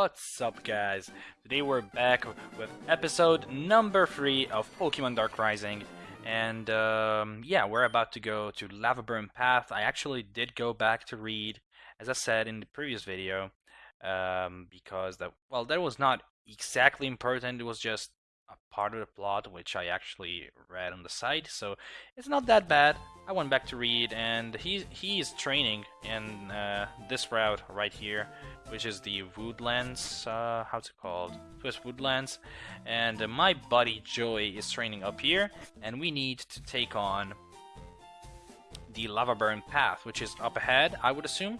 What's up guys? Today we're back with episode number 3 of Pokemon Dark Rising and um, yeah, we're about to go to Lava Burn Path. I actually did go back to read, as I said in the previous video, um, because that well, that was not exactly important. It was just a part of the plot which I actually read on the site, so it's not that bad. I went back to read, and he he is training in uh, this route right here, which is the Woodlands. Uh, how's it called? Twist Woodlands. And uh, my buddy Joey is training up here, and we need to take on the Lava Burn Path, which is up ahead, I would assume.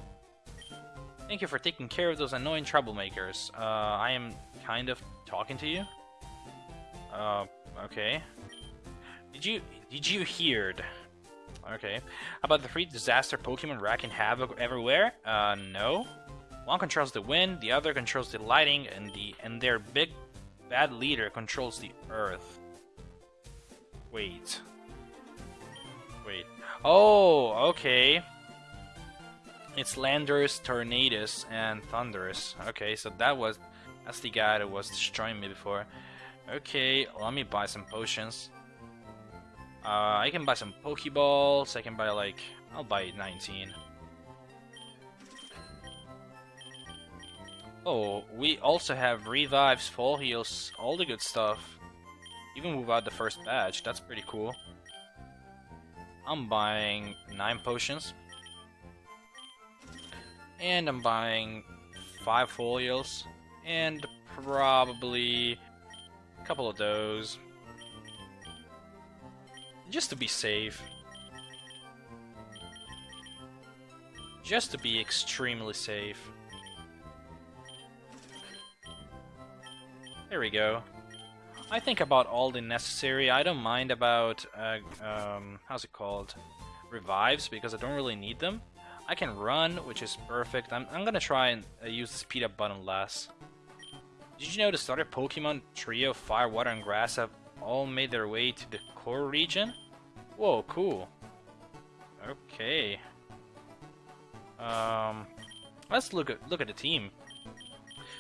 Thank you for taking care of those annoying troublemakers. Uh, I am kind of talking to you. Uh, okay. Did you did you hear? Okay. About the three disaster Pokemon wreaking havoc everywhere? Uh, no. One controls the wind, the other controls the lighting, and the and their big bad leader controls the earth. Wait. Wait. Oh, okay. It's Landorus, Tornadus, and Thundurus. Okay, so that was that's the guy that was destroying me before. Okay, let me buy some potions. Uh, I can buy some Pokeballs. I can buy like I'll buy 19. Oh, we also have revives, full heals, all the good stuff. Even without the first badge, that's pretty cool. I'm buying 9 potions. And I'm buying 5 full heals. And probably couple of those. Just to be safe. Just to be extremely safe. There we go. I think about all the necessary. I don't mind about, uh, um, how's it called? Revives, because I don't really need them. I can run, which is perfect. I'm, I'm gonna try and uh, use the speed up button less. Did you know the starter Pokemon trio Fire, Water, and Grass have all made their way to the core region? Whoa, cool. Okay. Um, let's look at look at the team.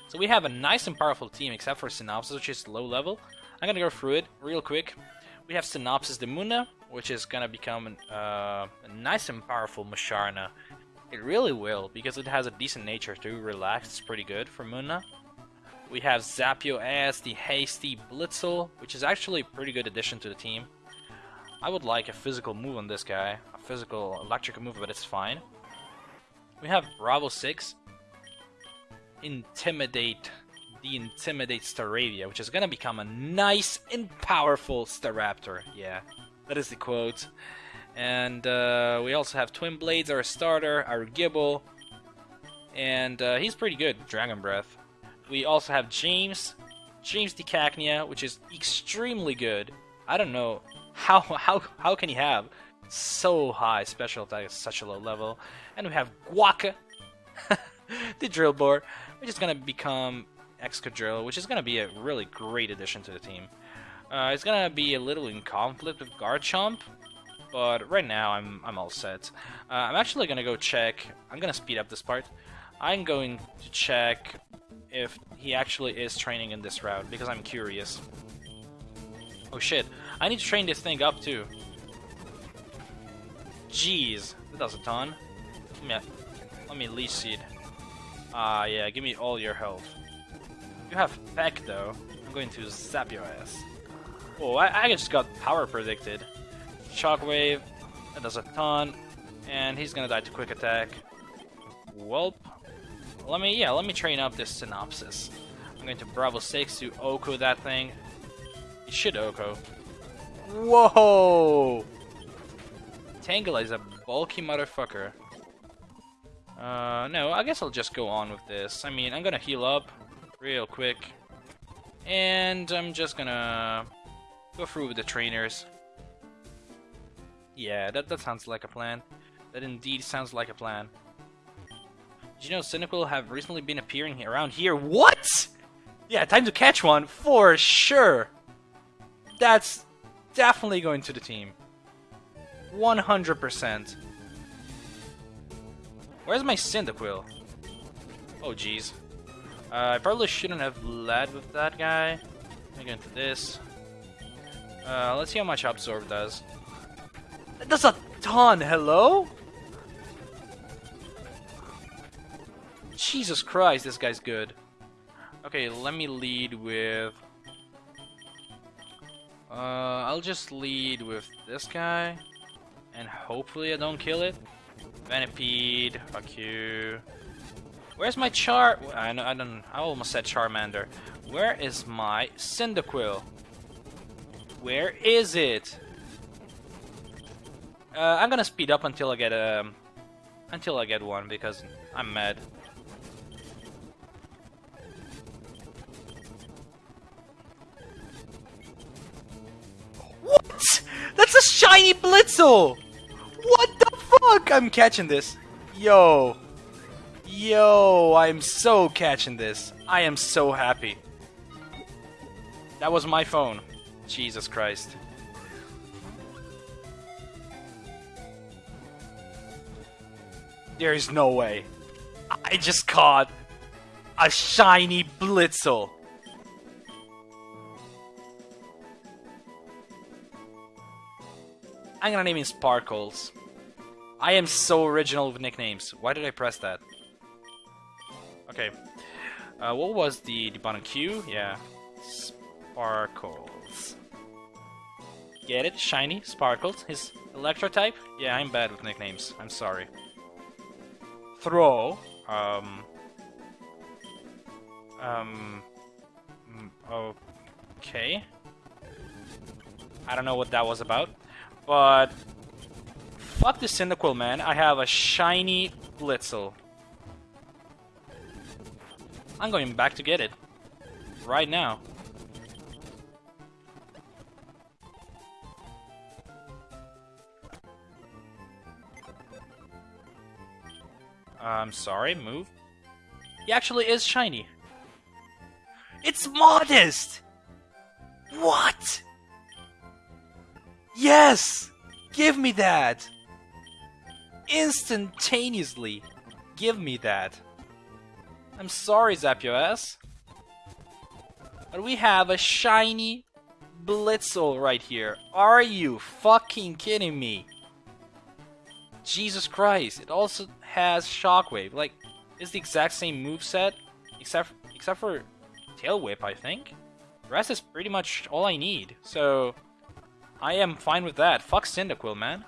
So we have a nice and powerful team, except for Synopsis, which is low level. I'm gonna go through it real quick. We have Synopsis the Munna, which is gonna become uh, a nice and powerful Musharna. It really will, because it has a decent nature too. Relax, it's pretty good for Munna. We have Zapio as the Hasty Blitzle, which is actually a pretty good addition to the team. I would like a physical move on this guy, a physical electric move, but it's fine. We have Bravo 6, intimidate the intimidate Staravia, which is gonna become a nice and powerful Staraptor. Yeah, that is the quote. And uh, we also have Twin Blades, our starter, our Gible, and uh, he's pretty good. Dragon Breath. We also have James, James Cacnea, which is extremely good. I don't know how how how can he have so high special attack at such a low level. And we have Guaca, the Drillbur, which is to become Excadrill, which is to be a really great addition to the team. Uh, it's to be a little in conflict with Garchomp, but right now I'm, I'm all set. Uh, I'm actually to go check, I'm to speed up this part. I'm going to check if he actually is training in this route, because I'm curious. Oh shit, I need to train this thing up too. Jeez, that does a ton. Let me, let me leech seed. Ah, uh, yeah, give me all your health. You have Peck, though. I'm going to zap your ass. Oh, I, I just got power predicted. Shockwave, that does a ton. And he's gonna die to quick attack. Welp. Let me, yeah, let me train up this synopsis. I'm going to Bravo 6 to OHKO that thing. You should OHKO. Whoa! Tangela is a bulky motherfucker. Uh, no, I guess I'll just go on with this. I mean, I'm gonna heal up real quick. And I'm just gonna go through with the trainers. Yeah, that, that sounds like a plan. That indeed sounds like a plan. Did you know Cyndaquil have recently been appearing around here? What? Yeah, time to catch one, for sure. That's definitely going to the team. 100%. Where's my Cyndaquil? Oh, jeez. Uh, I probably shouldn't have led with that guy. Let me go into this. Uh, let's see how much Absorb does. That does a ton, hello? Jesus Christ, this guy's good. Okay, let me lead with... Uh, I'll just lead with this guy. And hopefully I don't kill it. Venipede, fuck you. Where's my Char... I, know, I don't... I almost said Charmander. Where is my Cyndaquil? Where is it? Uh, I'm gonna speed up until I get um, until I get one because I'm mad. A shiny Blitzle! What the fuck? I'm catching this. Yo. Yo, I'm so catching this. I am so happy. That was my phone. Jesus Christ. There is no way. I just caught a shiny Blitzle. I'm gonna name him Sparkles. I am so original with nicknames. Why did I press that? Okay. Uh, what was the, the button Q? Yeah. Sparkles. Get it? Shiny, Sparkles. His Electro type? Yeah, I'm bad with nicknames. I'm sorry. Throw. Um. Um. mm, Okay. I don't know what that was about. But fuck this Cyndaquil, man. I have a shiny Blitzle. I'm going back to get it. Right now. I'm sorry, move. He actually is shiny. It's modest! What? Yes! Give me that! Instantaneously! Give me that! I'm sorry, Zapdos. But we have a shiny Blitzle right here. Are you fucking kidding me? Jesus Christ, it also has Shockwave. Like, it's the exact same move set, except except for Tail Whip, I think. The rest is pretty much all I need. So, I am fine with that. Fuck Cyndaquil, man.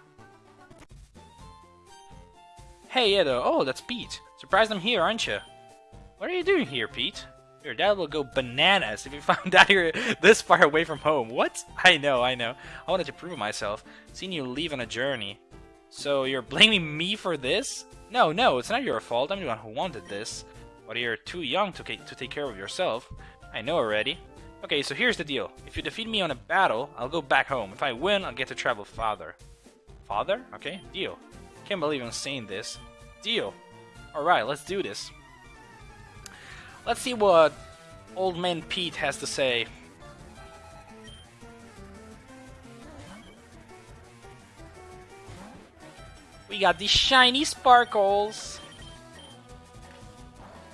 Hey, Edo. Oh, that's Pete. Surprised I'm here, aren't you? What are you doing here, Pete? Your dad will go bananas if you found out you're this far away from home. What? I know, I know. I wanted to prove myself. Seeing you leave on a journey. So you're blaming me for this? No, no, it's not your fault. I'm the one who wanted this. But you're too young to, to take care of yourself. I know already. Okay, so here's the deal. If you defeat me on a battle, I'll go back home. If I win, I'll get to travel farther. Father? Okay, deal. Can't believe I'm saying this. Deal. Alright, let's do this. Let's see what old man Pete has to say. We got these shiny sparkles.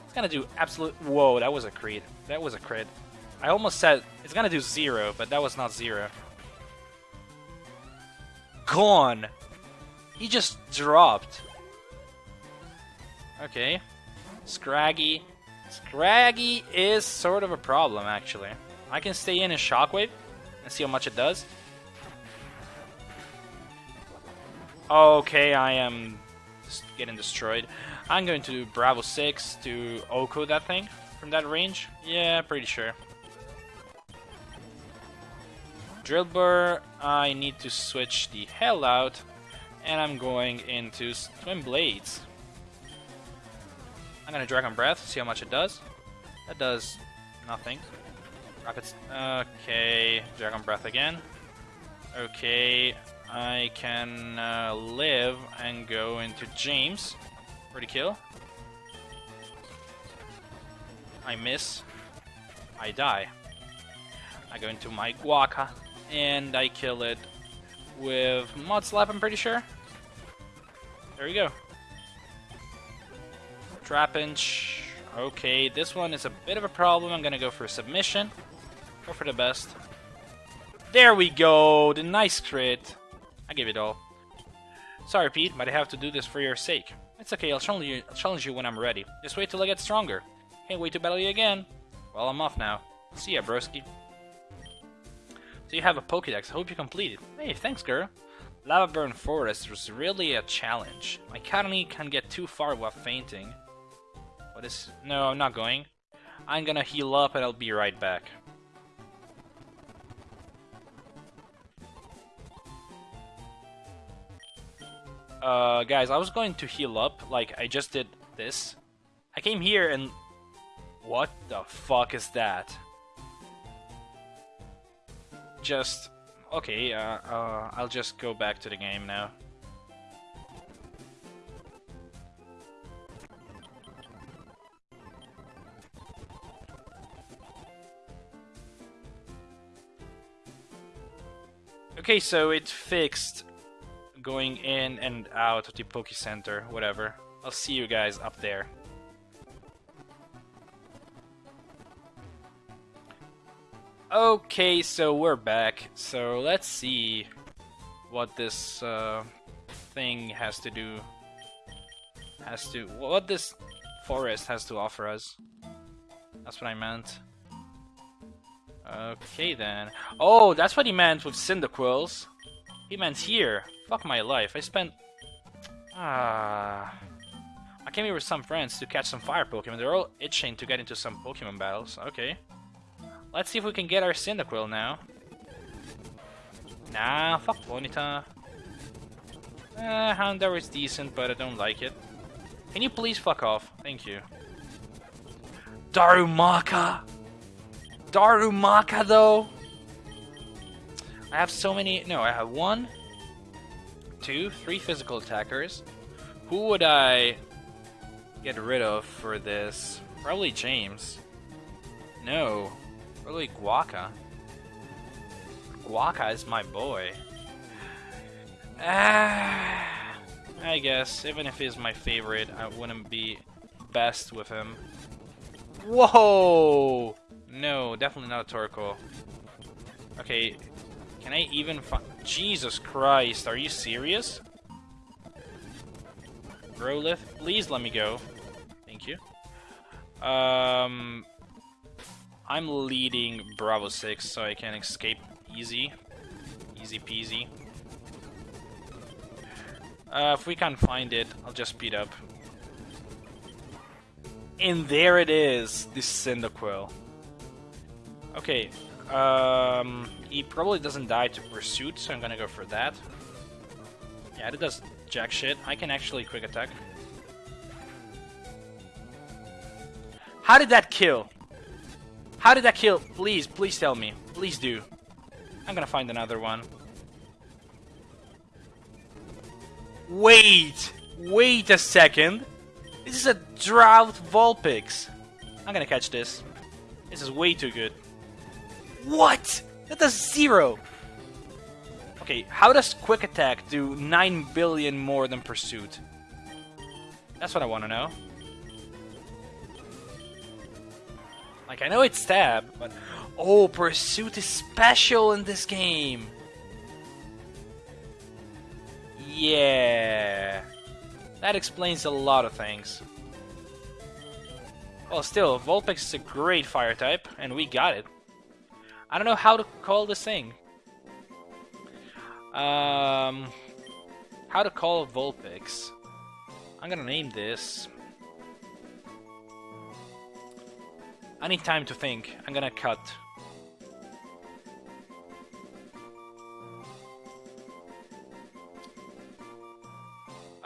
It's gonna do absolute. Whoa, that was a crit. That was a crit. I almost said it's gonna do zero, but that was not zero. Gone! He just dropped. Okay. Scraggy. Scraggy is sort of a problem, actually. I can stay in a Shockwave and see how much it does. Okay, I am getting destroyed. I'm going to do Bravo 6 to OHKO that thing from that range. Yeah, pretty sure. Drillbur, I need to switch the hell out, and I'm going into Twin Blades. I'm gonna Dragon Breath, see how much it does. That does nothing. Rapid. Okay, Dragon Breath again. Okay, I can uh, live and go into James Pretty kill. I miss. I die. I go into my Guaca and I kill it with Mud Slap, I'm pretty sure. There we go. Trapinch. Okay, this one is a bit of a problem. I'm gonna go for a submission. Go for the best. There we go! The nice crit. I give it all. Sorry, Pete, but I have to do this for your sake. It's okay, I'll challenge you, I'll challenge you when I'm ready. Just wait till I get stronger. Can't wait to battle you again. Well, I'm off now. See ya, broski. So you have a Pokédex. I hope you complete it. Hey, thanks, girl. Lava Burn Forest was really a challenge. My Academy can get too far without fainting. What is... No, I'm not going. I'm gonna heal up and I'll be right back. Uh, guys, I was going to heal up, like I just did this. I came here and... What the fuck is that? Just... Okay, uh, uh, I'll just go back to the game now. Okay, so it fixed going in and out of the Poke Center, whatever. I'll see you guys up there. Okay, so we're back. So let's see what this uh, thing has to do. Has to what this forest has to offer us. That's what I meant. Okay then. Oh, that's what he meant with Cyndaquils. He meant here. Fuck my life. I spent... Ah... I came here with some friends to catch some fire Pokemon. They're all itching to get into some Pokemon battles. Okay. Let's see if we can get our Cyndaquil now. Nah, fuck Ponyta. Eh, Houndour is decent, but I don't like it. Can you please fuck off? Thank you. Darumaka! Darumaka, though? I have so many... No, I have one, two, three physical attackers. Who would I get rid of for this? Probably James. No. Probably Guaca. Guaca is my boy. Ah, I guess, even if he's my favorite, I wouldn't be best with him. Whoa! No, definitely not a Torkoal. Okay, can I even find... Jesus Christ, are you serious? Growlithe, please let me go. Thank you. Um, I'm leading Bravo 6 so I can escape easy. Easy peasy. Uh, if we can't find it, I'll just speed up. And there it is, the Cyndaquil. Okay, um, he probably doesn't die to Pursuit, so I'm gonna go for that. Yeah, that does jack shit. I can actually quick attack. How did that kill? How did that kill? Please, please tell me. Please do. I'm gonna find another one. Wait! Wait a second! This is a Drought Vulpix! I'm gonna catch this. This is way too good. What? That does zero! Okay, how does Quick Attack do 9 billion more than Pursuit? That's what I want to know. Like, I know it's Stab, but... Oh, Pursuit is special in this game! Yeah... That explains a lot of things. Well, still, Vulpix is a great fire type, and we got it. I don't know how to call this thing. Um, how to call Vulpix. I'm gonna name this. I need time to think. I'm gonna cut.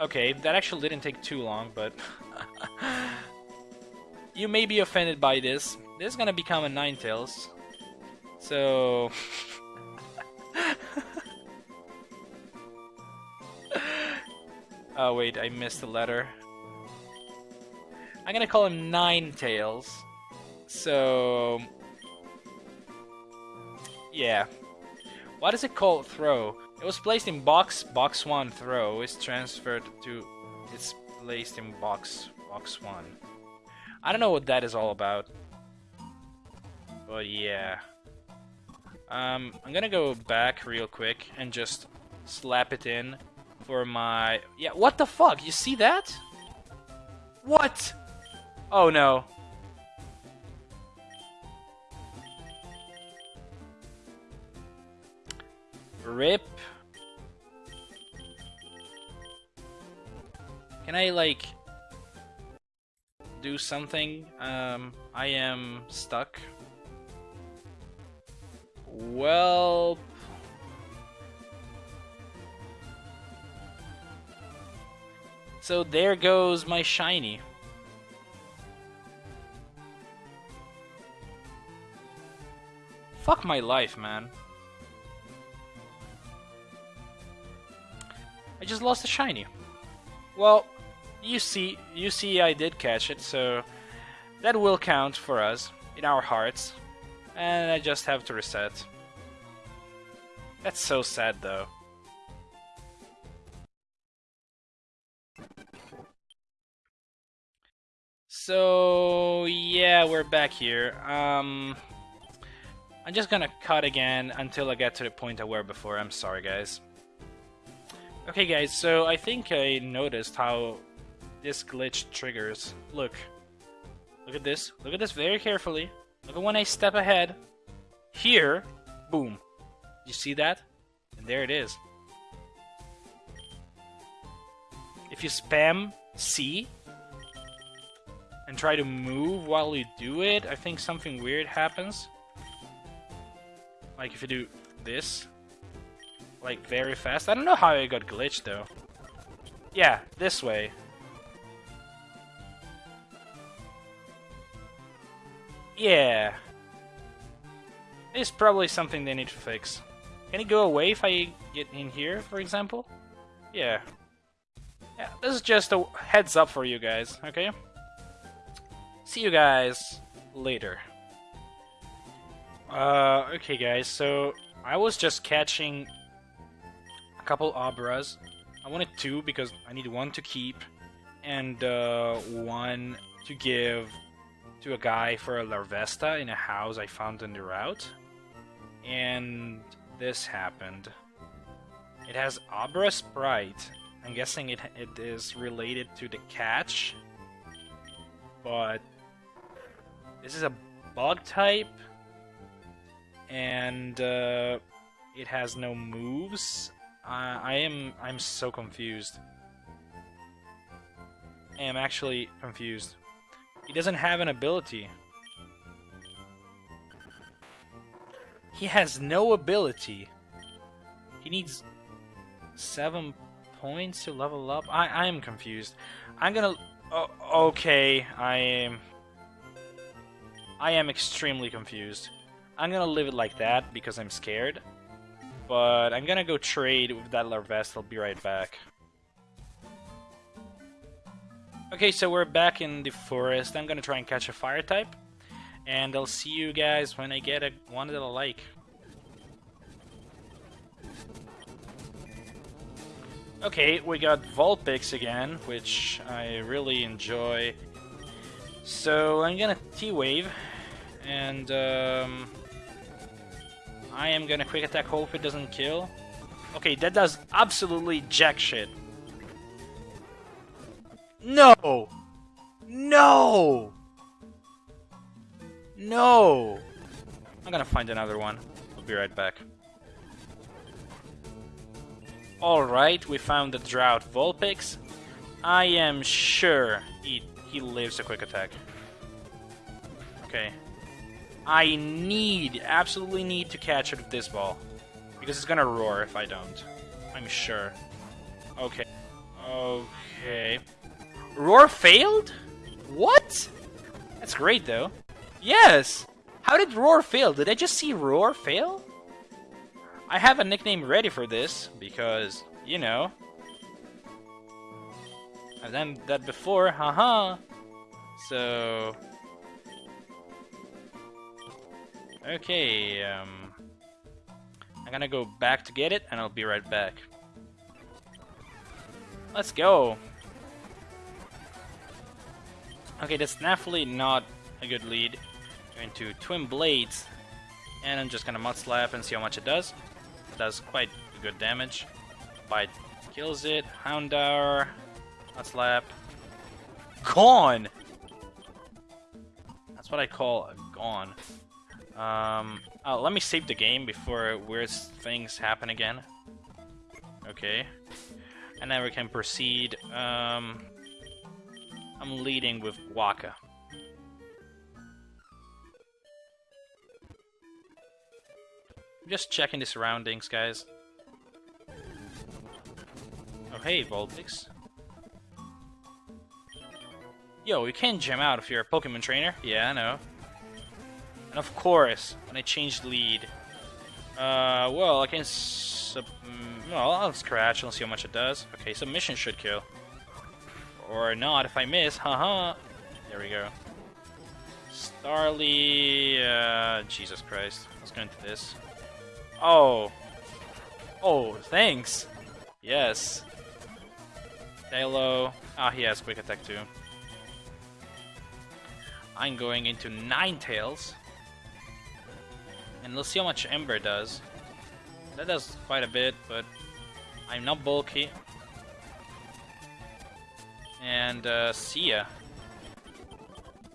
Okay, that actually didn't take too long, but... you may be offended by this. This is gonna become a Ninetales. So... oh wait, I missed a letter. I'm gonna call him Ninetales. So... Yeah. Why does it call throw? It was placed in box, box 1 throw is transferred to... It's placed in box, box 1. I don't know what that is all about. But yeah. Um, I'm gonna go back real quick and just slap it in for my... Yeah, what the fuck? You see that? What? Oh no. Rip. Can I, like, do something? Um, I am stuck. Well... So there goes my shiny. Fuck my life, man. I just lost a shiny. Well, you see, you see, I did catch it, so that will count for us in our hearts. And I just have to reset. That's so sad, though. So yeah, we're back here. Um, I'm just gonna cut again until I get to the point I were before. I'm sorry, guys. Okay, guys. So I think I noticed how this glitch triggers. Look, look at this. Look at this very carefully. Look at when I step ahead. Here, boom. You see that? And there it is. If you spam C, and try to move while you do it, I think something weird happens. Like if you do this, like very fast. I don't know how it got glitched though. Yeah, this way. Yeah. It's probably something they need to fix. Can it go away if I get in here, for example? Yeah. Yeah, this is just a heads up for you guys, okay? See you guys later. Uh, okay guys, so I was just catching a couple Abras. I wanted two because I need one to keep and uh, one to give to a guy for a Larvesta in a house I found on the route. And this happened. It has Abra Sprite. I'm guessing it, it is related to the catch. But this is a bug type, and uh, it has no moves. I am I'm so confused. I am actually confused. He doesn't have an ability. He has no ability. He needs seven points to level up. I I am confused. I'm gonna. Okay, I am. I am extremely confused. I'm gonna leave it like that because I'm scared. But I'm gonna go trade with that Larvest. I'll be right back. Okay, so we're back in the forest. I'm gonna try and catch a fire type. And I'll see you guys when I get a one that I like. Okay, we got Vulpix again, which I really enjoy. So I'm gonna T-Wave, and um, I am gonna quick attack, hope it doesn't kill. Okay, that does absolutely jack shit. No! No! No! I'm gonna find another one. I'll be right back. Alright, we found the Drought Vulpix. I am sure he, he lives a quick attack. Okay, I need, absolutely need to catch it with this ball. Because it's gonna roar if I don't. I'm sure. Okay. Okay. Roar failed? What? That's great though. Yes! How did Roar fail? Did I just see Roar fail? I have a nickname ready for this, because, you know. I've done that before, haha. So, Okay, um... I'm gonna go back to get it, and I'll be right back. Let's go! Okay, that's definitely not a good lead. Going to Twin Blades, and I'm just gonna Mud Slap and see how much it does. It does quite good damage. Bite kills it. Houndour, Mud Slap. Gone! That's what I call a gone. Um, oh, let me save the game before weird things happen again. Okay. And then we can proceed. Um, I'm leading with Guaca. Just checking the surroundings, guys. Oh, hey, Vulpix. Yo, you can't out if you're a Pokemon trainer. Yeah, I know. And of course, when I change lead, uh, well, I can sub... Mm, well, I'll scratch and see how much it does. Okay, submission should kill. Or not if I miss, haha. There we go. Starly, uh, Jesus Christ. Let's go into this. Oh. Oh, thanks. Yes. Halo. Ah, he has quick attack too. I'm going into Ninetales. And let's see how much Ember does. That does quite a bit, but I'm not bulky. And uh, Sia.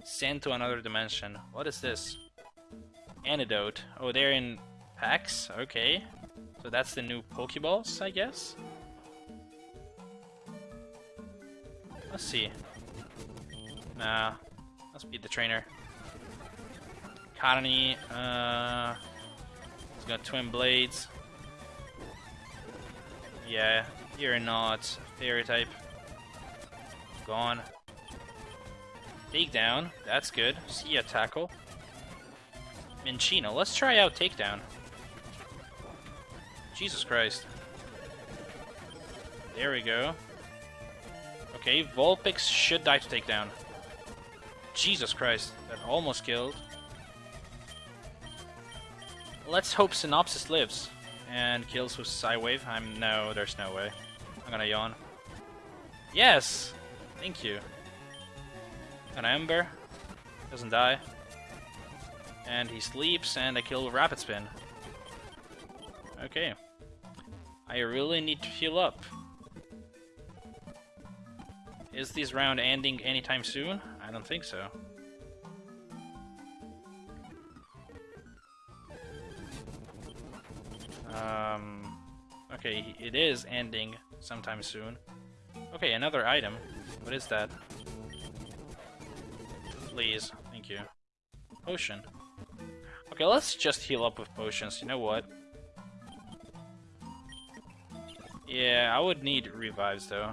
Sent to another dimension. What is this? Antidote. Oh, they're in packs? Okay. So that's the new Pokeballs, I guess? Let's see. Nah, Must be the trainer. Cottonee, uh... He's got Twin Blades. Yeah, you're not Fairy type. Gone. Takedown, that's good. See ya, Tackle. Minccino, let's try out Takedown. Jesus Christ. There we go. Okay, Vulpix should die to Takedown. Jesus Christ, that almost killed. Let's hope Synopsis lives and kills with Psywave. I'm no, there's no way. I'm gonna yawn. Yes! Thank you. An Ember. Doesn't die. And he sleeps, and I kill with Rapid Spin. Okay. I really need to heal up. Is this round ending anytime soon? I don't think so. Okay, it is ending sometime soon. Okay, another item. What is that? Please, thank you. Potion. Okay, let's just heal up with potions. You know what? Yeah, I would need revives though.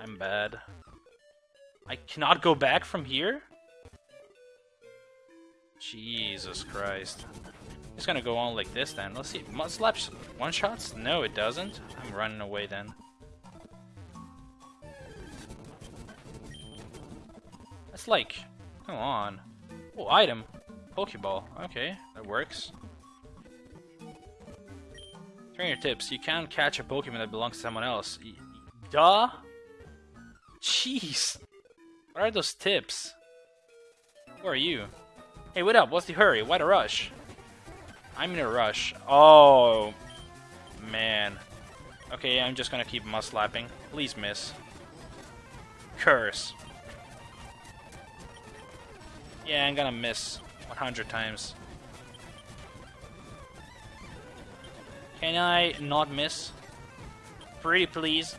I'm bad. I cannot go back from here? Jesus Christ. It's gonna go on like this then. Let's see. Mud slaps one shots? No, it doesn't. I'm running away then. That's like. Come on. Oh, item. Pokeball. Okay, that works. Trainer tips. You can't catch a Pokemon that belongs to someone else. Duh? Jeez. What are those tips? Who are you? Hey, what up? What's the hurry? Why the rush? I'm in a rush. Oh, man. Okay, I'm just gonna keep mud slapping. Please miss. Curse. Yeah, I'm gonna miss 100 times. Can I not miss? Pretty please.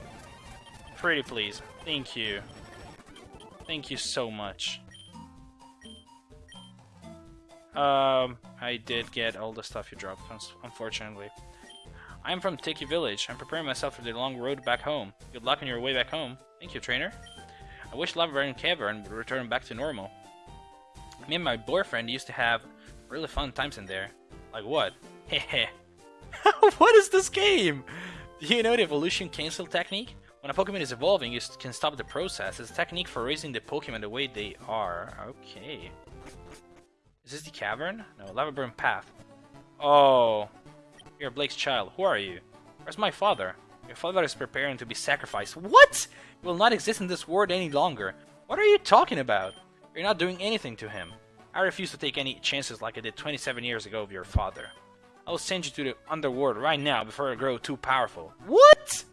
Pretty please. Thank you. Thank you so much. Um, I did get all the stuff you dropped, unfortunately. I'm from Tiki Village. I'm preparing myself for the long road back home. Good luck on your way back home. Thank you, trainer. I wish Lava Cavern would return back to normal. Me and my boyfriend used to have really fun times in there. Like what? Hehe. what is this game? Do you know the evolution cancel technique? When a Pokemon is evolving, you can stop the process. It's a technique for raising the Pokemon the way they are. Okay. Is this the cavern? No, Lava Burn Path. Oh. You're Blake's child. Who are you? Where's my father? Your father is preparing to be sacrificed. What? You will not exist in this world any longer. What are you talking about? You're not doing anything to him. I refuse to take any chances like I did 27 years ago with your father. I will send you to the underworld right now before I grow too powerful. What?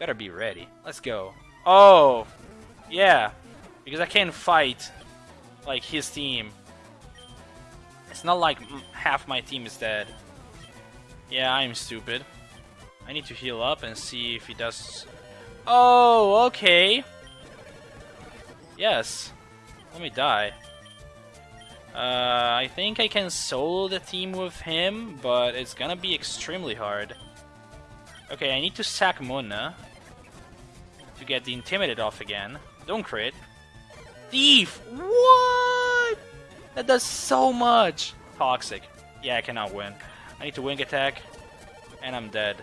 Better be ready. Let's go. Oh, yeah. Because I can't fight like his team. It's not like half my team is dead. Yeah, I'm stupid. I need to heal up and see if he does... Oh, okay. Yes. Let me die. Uh, I think I can solo the team with him, but it's gonna be extremely hard. Okay, I need to sack Munna to get the Intimidate off again. Don't crit. Thief! What? That does so much! Toxic. Yeah, I cannot win. I need to wing attack, and I'm dead.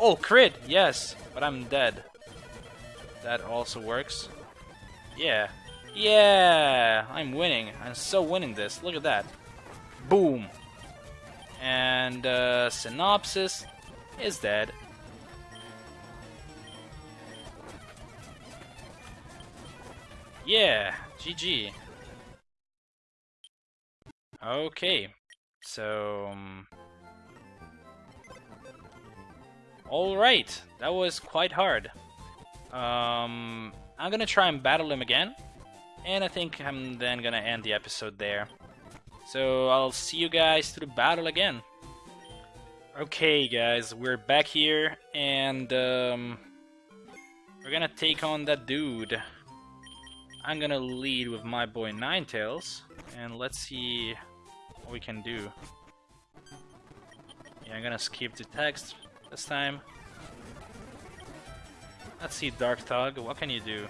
Oh, crit! Yes, but I'm dead. That also works. Yeah. Yeah! I'm winning. I'm so winning this. Look at that. Boom. And uh, Synopsis is dead. Yeah, GG. Okay, so... Um, Alright, that was quite hard. Um, I'm gonna try and battle him again, and I think I'm then gonna end the episode there. So I'll see you guys to the battle again. Okay guys, we're back here, and um, we're gonna take on that dude. I'm gonna lead with my boy Ninetales, and let's see we can do. Yeah, I'm gonna skip the text this time. Let's see, Dark Thug, what can you do?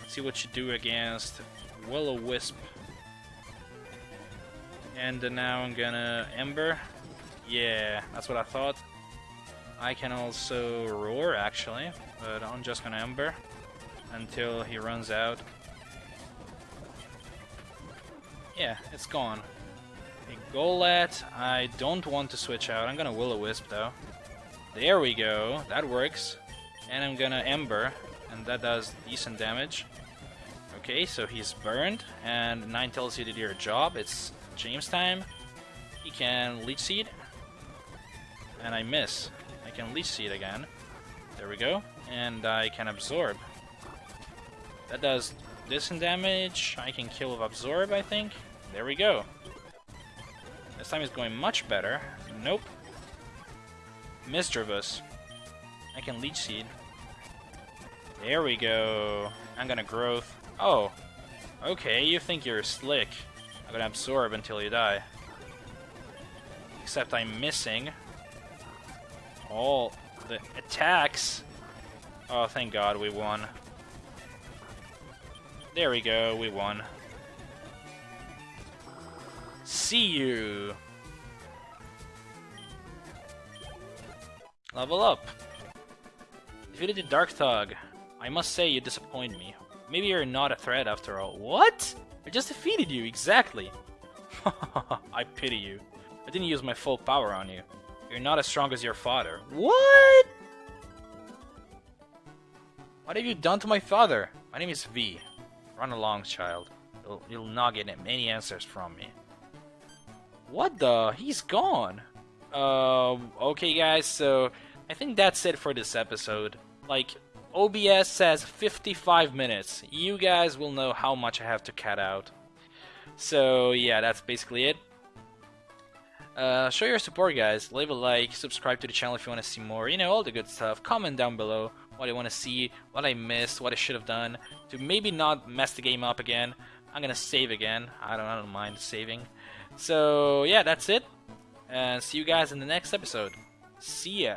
Let's see what you do against Will-O-Wisp. And now I'm gonna Ember. Yeah, that's what I thought. I can also Roar, actually, but I'm just gonna Ember until he runs out. Yeah, it's gone. A Golett, I don't want to switch out. I'm gonna Will-O-Wisp though. There we go, that works. And I'm gonna Ember, and that does decent damage. Okay, so he's burned, and Ninetales you to do your job. It's James time. He can Leech Seed. And I miss. I can Leech Seed again. There we go. And I can Absorb. That does decent damage. I can kill with Absorb, I think. There we go. This time is going much better. Nope. Misdreavus. I can Leech Seed. There we go. I'm gonna Growth. Oh. Okay, you think you're slick. I'm gonna Absorb until you die. Except I'm missing all the attacks. Oh, thank God we won. There we go, we won. See you! Level up! Defeated the Dark Thug. I must say you disappoint me. Maybe you're not a threat after all. What? I just defeated you, exactly! I pity you. I didn't use my full power on you. You're not as strong as your father. What? What have you done to my father? My name is V. Run along, child. You'll, you'll not get any answers from me. What the? He's gone. Um, okay, guys, so I think that's it for this episode. Like, OBS says 55 minutes. You guys will know how much I have to cut out. So, yeah, that's basically it. Uh, show your support, guys. Leave a like, subscribe to the channel if you want to see more. You know, all the good stuff. Comment down below what I want to see, what I missed, what I should have done to maybe not mess the game up again. I'm gonna save again. I don't, I don't mind saving. So yeah, that's it. And see you guys in the next episode. See ya.